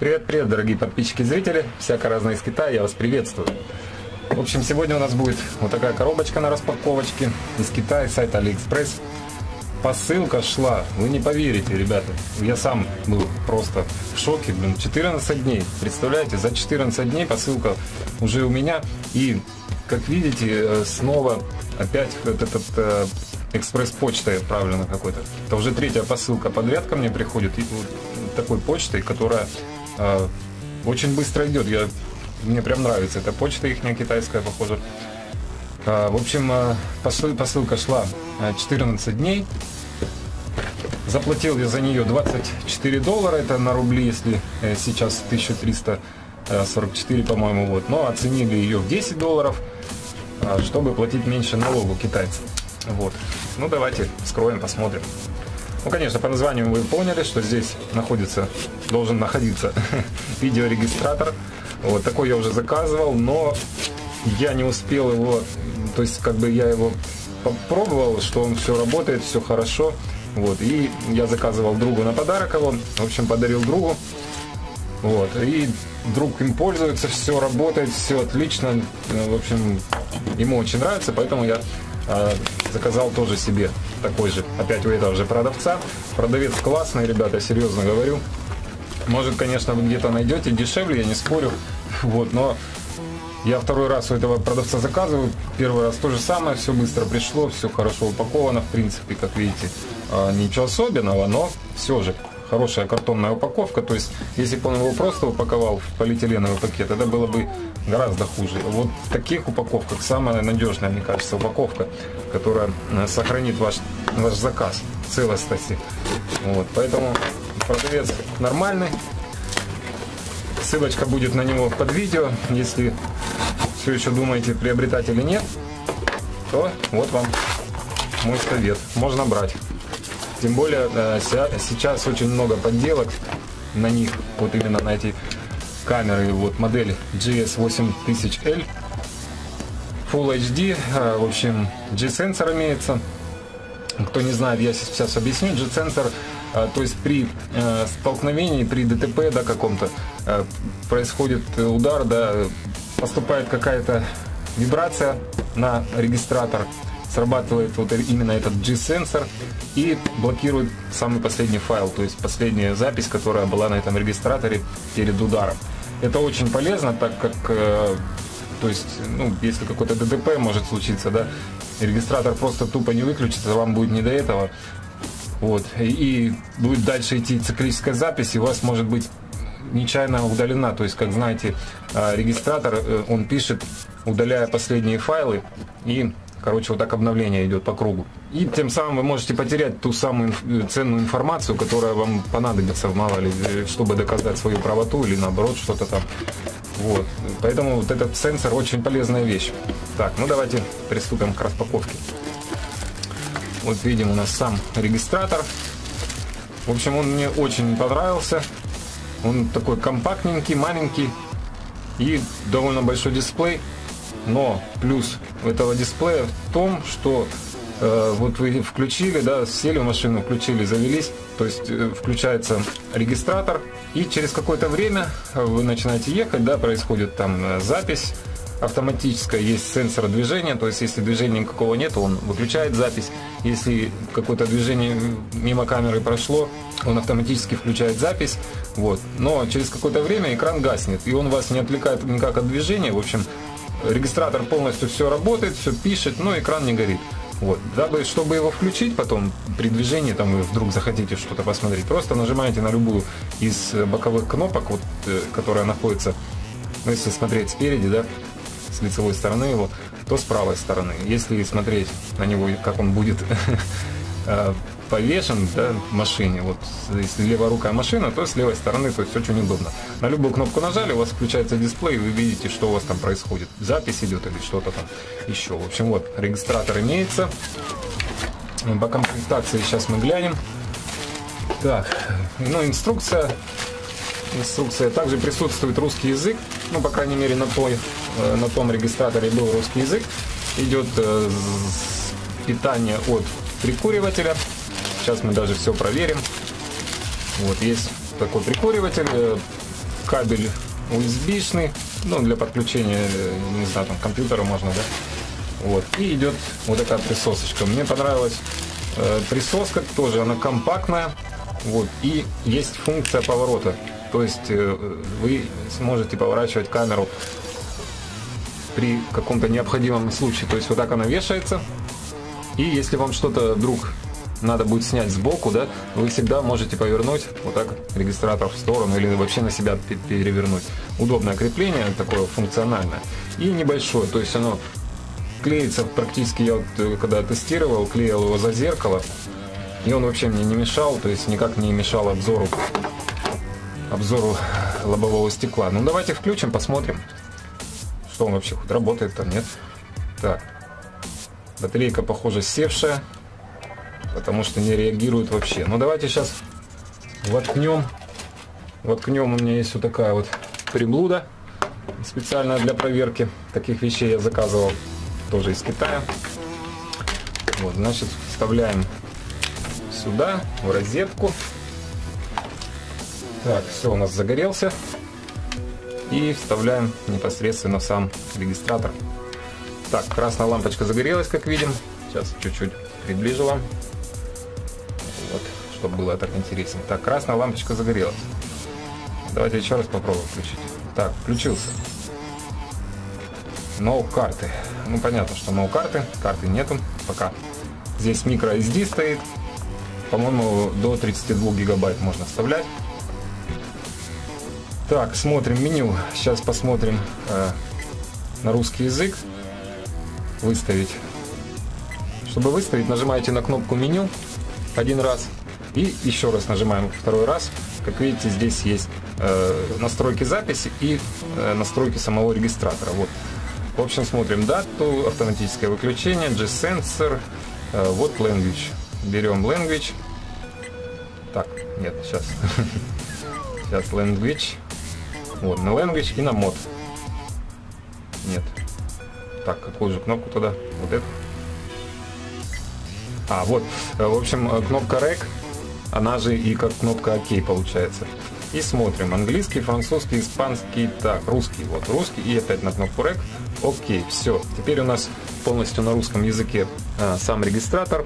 Привет, привет, дорогие подписчики и зрители. Всяко разное из Китая, я вас приветствую. В общем, сегодня у нас будет вот такая коробочка на распаковочке из Китая, сайта AliExpress. Посылка шла, вы не поверите, ребята. Я сам был просто в шоке, блин, 14 дней. Представляете, за 14 дней посылка уже у меня. И, как видите, э, снова опять вот этот э, экспресс-почтой отправлена какой-то. Это уже третья посылка подряд ко мне приходит. И вот такой почтой, которая э, очень быстро идет. Я, мне прям нравится эта почта их китайская, похоже. Э, в общем, э, посыл, посылка шла 14 дней. Заплатил я за нее 24 доллара, это на рубли, если сейчас 1344, по-моему, вот. Но оценили ее в 10 долларов, чтобы платить меньше налогу китайцам. Вот. Ну, давайте вскроем, посмотрим. Ну, конечно, по названию вы поняли, что здесь находится, должен находиться видеорегистратор. Вот такой я уже заказывал, но я не успел его, то есть как бы я его попробовал, что он все работает, все хорошо. Вот, и я заказывал другу на подарок его, в общем, подарил другу. Вот, и друг им пользуется, все работает, все отлично. В общем, ему очень нравится, поэтому я заказал тоже себе такой же, опять у этого же продавца. Продавец классный, ребята, серьезно говорю. Может, конечно, вы где-то найдете дешевле, я не спорю. Вот, но я второй раз у этого продавца заказываю. Первый раз то же самое, все быстро пришло, все хорошо упаковано, в принципе, как видите. А, ничего особенного, но все же хорошая картонная упаковка. То есть, если бы он его просто упаковал в полиэтиленовый пакет, это было бы гораздо хуже. Вот в таких упаковках самая надежная, мне кажется, упаковка, которая э, сохранит ваш, ваш заказ в целостности. Вот, поэтому продавец нормальный. Ссылочка будет на него под видео. Если все еще думаете, приобретать или нет, то вот вам мой совет. Можно брать. Тем более э, сейчас очень много подделок на них, вот именно на эти камеры, вот модель GS8000L Full HD, э, в общем, G-сенсор имеется. Кто не знает, я сейчас объясню. G-сенсор, э, то есть при столкновении, при ДТП да, каком-то, происходит удар, да, поступает какая-то вибрация на регистратор, срабатывает вот именно этот G-сенсор и блокирует самый последний файл, то есть последняя запись, которая была на этом регистраторе перед ударом. Это очень полезно, так как, э, то есть, ну, если какой-то ДТП может случиться, да, регистратор просто тупо не выключится, вам будет не до этого. Вот. И будет дальше идти циклическая запись, и у вас может быть нечаянно удалена. То есть, как знаете, э, регистратор, э, он пишет, удаляя последние файлы, и Короче, вот так обновление идет по кругу. И тем самым вы можете потерять ту самую ценную информацию, которая вам понадобится, мало ли, э, чтобы доказать свою правоту или наоборот что-то там. Вот. Поэтому вот этот сенсор очень полезная вещь. Так, ну давайте приступим к распаковке. Вот видим у нас сам регистратор. В общем, он мне очень понравился. Он такой компактненький, маленький и довольно большой дисплей. Но плюс этого дисплея в том, что э, вот вы включили, да, сели в машину, включили, завелись, то есть э, включается регистратор, и через какое-то время вы начинаете ехать, да, происходит там э, запись автоматическая, есть сенсор движения, то есть если движения никакого нет, он выключает запись. Если какое-то движение мимо камеры прошло, он автоматически включает запись. Вот. Но через какое-то время экран гаснет, и он вас не отвлекает никак от движения. В общем, регистратор полностью все работает, все пишет, но экран не горит. Вот. Дабы, чтобы его включить потом при движении, там вы вдруг захотите что-то посмотреть, просто нажимаете на любую из боковых кнопок, вот, э, которая находится, ну, если смотреть спереди, да, с лицевой стороны его, то с правой стороны. Если смотреть на него, как он будет э, повешен да, машине. Вот если леворукая машина, то с левой стороны, то есть очень удобно. На любую кнопку нажали, у вас включается дисплей, и вы видите, что у вас там происходит. Запись идет или что-то там еще. В общем, вот регистратор имеется. По комплектации сейчас мы глянем. Так, ну инструкция. Инструкция. Также присутствует русский язык. Ну, по крайней мере, на, той, э, на том регистраторе был русский язык. Идет э, питание от прикуривателя. Сейчас мы даже все проверим. Вот есть такой прикуриватель. Э, кабель USB-шный, ну, для подключения, э, не знаю, там, компьютера можно, да. Вот. И идет вот такая присосочка. Мне понравилась э, присоска тоже, она компактная. Вот. И есть функция поворота. То есть э, вы сможете поворачивать камеру при каком-то необходимом случае. То есть вот так она вешается. И если вам что-то вдруг надо будет снять сбоку, да, вы всегда можете повернуть вот так регистратор в сторону или вообще на себя перевернуть. Удобное крепление, такое функциональное. И небольшое, то есть оно клеится практически, я вот э, когда тестировал, клеил его за зеркало, и он вообще мне не мешал, то есть никак не мешал обзору, обзору лобового стекла. Ну давайте включим, посмотрим, что он вообще хоть работает там, нет. Так, батарейка, похоже, севшая потому что не реагирует вообще. Ну давайте сейчас воткнем. Воткнем у меня есть вот такая вот приблуда специально для проверки таких вещей я заказывал тоже из Китая. Вот, значит, вставляем сюда, в розетку. Так, все у нас загорелся. И вставляем непосредственно в сам регистратор. Так, красная лампочка загорелась, как видим. Сейчас чуть-чуть приближу вам чтобы было так интереснее. Так, красная лампочка загорелась. Давайте еще раз попробуем включить. Так, включился. No карты. Ну, понятно, что no карты. Карты нету пока. Здесь micro SD стоит. По-моему, до 32 гигабайт можно вставлять. Так, смотрим меню. Сейчас посмотрим э, на русский язык. Выставить. Чтобы выставить, нажимаете на кнопку меню один раз. И еще раз нажимаем второй раз. Как видите, здесь есть э, настройки записи и э, настройки самого регистратора. Вот. В общем, смотрим дату, автоматическое выключение, G-Sensor, э, вот Language. Берем Language. Так, нет, сейчас. Сейчас Language. Вот, на Language и на мод. Нет. Так, какую же кнопку тогда? Вот эту. А, вот. Э, в общем, э, кнопка REC она же и как кнопка ОК получается. И смотрим. Английский, французский, испанский, так, русский. Вот русский и опять на кнопку REC. Окей, все. Теперь у нас полностью на русском языке а, сам регистратор.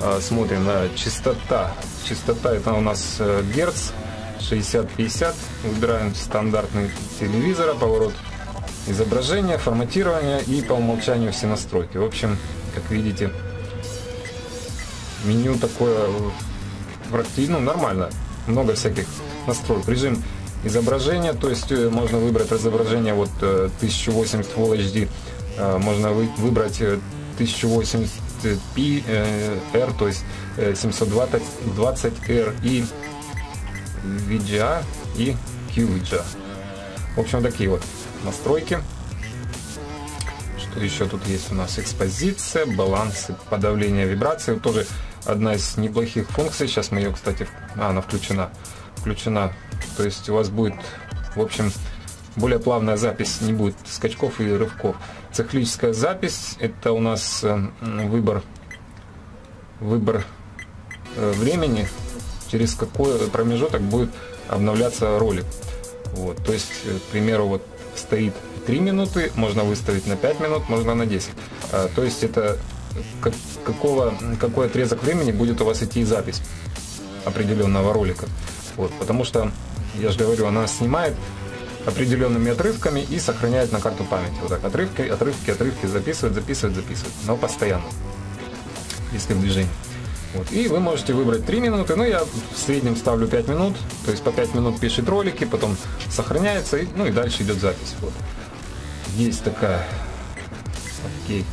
А, смотрим на частота. Частота это у нас а, герц 60-50. Выбираем стандартный телевизора, поворот изображения, форматирование и по умолчанию все настройки. В общем, как видите, меню такое практически, ну, нормально. Много всяких настроек. Режим изображения, то есть э, можно выбрать изображение вот 1080 э, Full HD, э, можно выбрать 1080p R, то есть 720R и VGA и QVGA. В общем, такие вот настройки. Что еще тут есть у нас? Экспозиция, баланс подавления вибрации. Тоже одна из неплохих функций. Сейчас мы ее, кстати, а, она включена. Включена. То есть у вас будет, в общем, более плавная запись, не будет скачков и рывков. Циклическая запись это у нас э, выбор, выбор э, времени, через какой промежуток будет обновляться ролик. Вот, то есть, э, к примеру, вот стоит 3 минуты, можно выставить на 5 минут, можно на 10. А, то есть это как, какого, какой отрезок времени будет у вас идти запись определенного ролика. Вот, потому что, я же говорю, она снимает определенными отрывками и сохраняет на карту памяти. Вот так, отрывки, отрывки, отрывки, записывает, записывает, записывает. Но постоянно, если в движении. Вот. И вы можете выбрать 3 минуты, ну я в среднем ставлю 5 минут, то есть по 5 минут пишет ролики, потом сохраняется, и, ну и дальше идет запись. Вот. Есть такая, окей,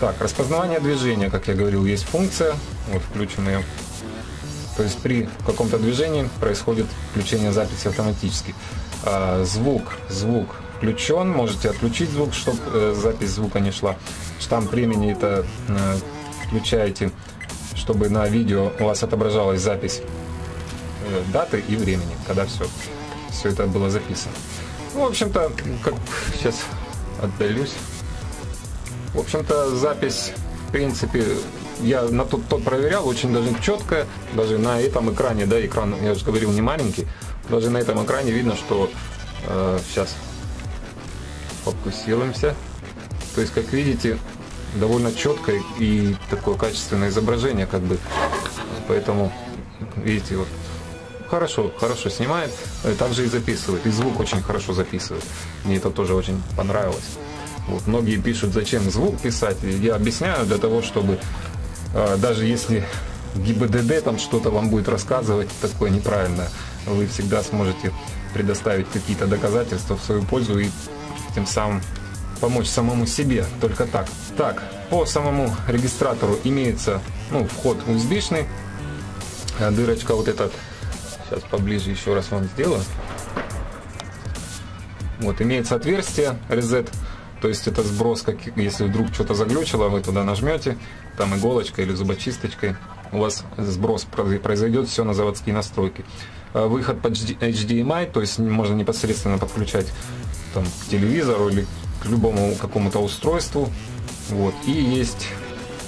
так, распознавание движения, как я говорил, есть функция. Вот включим ее. То есть при каком-то движении происходит включение записи автоматически. А, звук, звук включен, можете отключить звук, чтобы э, запись звука не шла. Штамп времени это э, включаете, чтобы на видео у вас отображалась запись э, даты и времени, когда все, все это было записано. Ну, в общем-то, как сейчас отдалюсь. В общем-то, запись, в принципе, я на тот, тот проверял, очень даже четко, даже на этом экране, да, экран, я же говорил, не маленький, даже на этом экране видно, что Сейчас фокусируемся. То есть, как видите, довольно четкое и такое качественное изображение, как бы. Поэтому, видите, вот хорошо, хорошо снимает, также и записывает, и звук очень хорошо записывает. Мне это тоже очень понравилось. Вот, многие пишут, зачем звук писать. Я объясняю для того, чтобы э, даже если ГИБДД там что-то вам будет рассказывать такое неправильное, вы всегда сможете предоставить какие-то доказательства в свою пользу и тем самым помочь самому себе, только так. Так, по самому регистратору имеется ну, вход USB-шный, а дырочка вот эта, сейчас поближе еще раз вам сделаю. Вот, имеется отверстие reset, то есть это сброс, как, если вдруг что-то заглючило, вы туда нажмете, там иголочкой или зубочисточкой, у вас сброс произойдет, все на заводские настройки. А выход под HDMI, то есть можно непосредственно подключать там, к телевизору или к любому какому-то устройству. Вот. И есть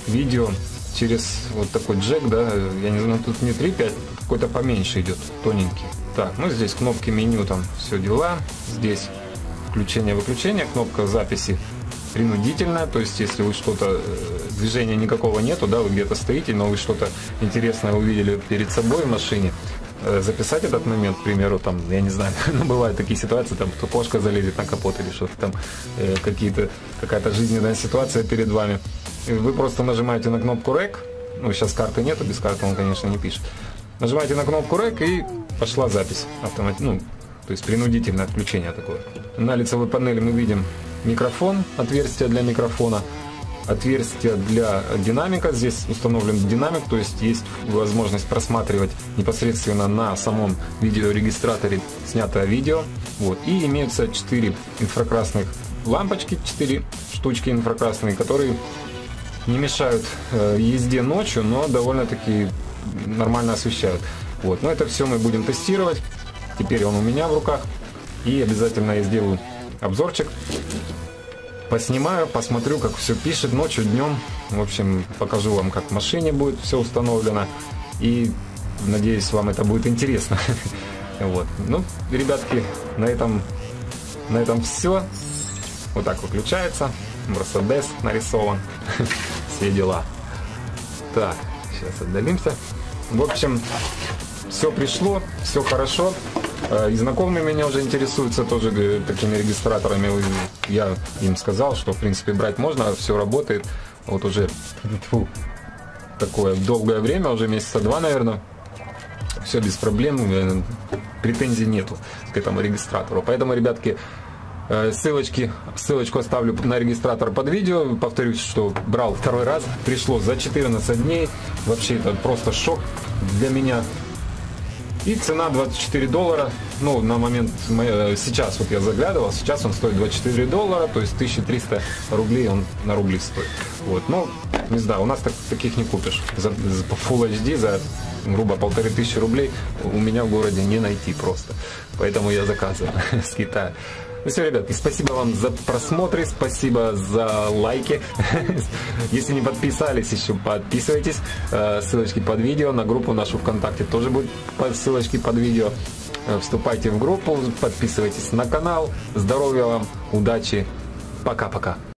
видео через вот такой джек, да, я не знаю, тут не 3.5, какой-то поменьше идет, тоненький. Так, ну здесь кнопки меню, там все дела. Здесь включение-выключение, кнопка записи принудительная, то есть если вы что-то, э, движения никакого нету, да, вы где-то стоите, но вы что-то интересное увидели перед собой в машине, Э, записать этот момент, к примеру, там, я не знаю, ну, бывают такие ситуации, там, то кошка залезет на капот или что-то там, э, какие-то, какая-то жизненная ситуация перед вами. Вы просто нажимаете на кнопку REC, ну, сейчас карты нету, без карты он, конечно, не пишет. Нажимаете на кнопку REC и пошла запись автомат, ну, то есть принудительное отключение такое. На лицевой панели мы видим микрофон, отверстие для микрофона – отверстие для динамика. Здесь установлен динамик, то есть есть возможность просматривать непосредственно на самом видеорегистраторе снятое видео. Вот. И имеются 4 инфракрасных лампочки, 4 штучки инфракрасные, которые не мешают э, езде ночью, но довольно-таки нормально освещают. Вот. Но это все мы будем тестировать. Теперь он у меня в руках. И обязательно я сделаю обзорчик поснимаю, посмотрю, как все пишет ночью, днем. В общем, покажу вам, как в машине будет все установлено. И надеюсь, вам это будет интересно. Вот. Ну, ребятки, на этом, на этом все. Вот так выключается. Мерседес нарисован. Все дела. Так, сейчас отдалимся. В общем, все пришло, все хорошо. Э, и знакомые меня уже интересуются тоже э, такими регистраторами. Я им сказал, что в принципе брать можно, все работает. Вот уже фу, такое долгое время, уже месяца два, наверное. Все без проблем, э, претензий нету к этому регистратору. Поэтому, ребятки, Ссылочки, ссылочку оставлю на регистратор под видео. Повторюсь, что брал второй раз. Пришло за 14 дней. Вообще это просто шок для меня. И цена 24 доллара, ну, на момент, э, сейчас вот я заглядывал, сейчас он стоит 24 доллара, то есть 1300 рублей он на рубли стоит. Вот, ну, не знаю, у нас так, таких не купишь. За, за Full HD за грубо полторы тысячи рублей у меня в городе не найти просто. Поэтому я заказываю с Китая. Ну все, ребятки, спасибо вам за просмотры, спасибо за лайки. Если не подписались еще, подписывайтесь. Э, ссылочки под видео, на группу нашу ВКонтакте тоже будут ссылочки под видео. Э, вступайте в группу, подписывайтесь на канал. Здоровья вам, удачи, пока-пока.